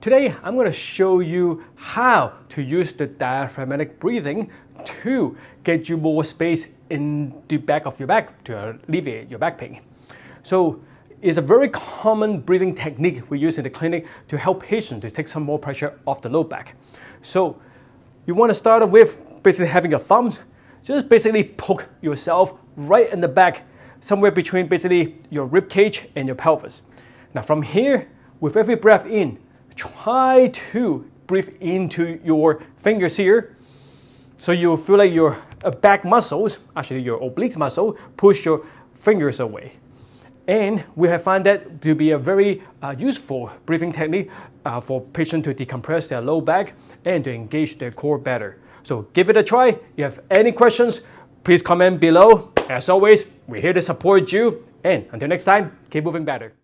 Today, I'm going to show you how to use the diaphragmatic breathing to get you more space in the back of your back to alleviate your back pain. So it's a very common breathing technique we use in the clinic to help patients to take some more pressure off the low back. So you want to start with basically having your thumbs, just basically poke yourself right in the back, somewhere between basically your rib cage and your pelvis. Now from here, with every breath in, try to breathe into your fingers here so you feel like your back muscles, actually your obliques muscle, push your fingers away. And we have found that to be a very uh, useful breathing technique uh, for patients to decompress their low back and to engage their core better. So give it a try. If you have any questions, please comment below. As always, we're here to support you. And until next time, keep moving better.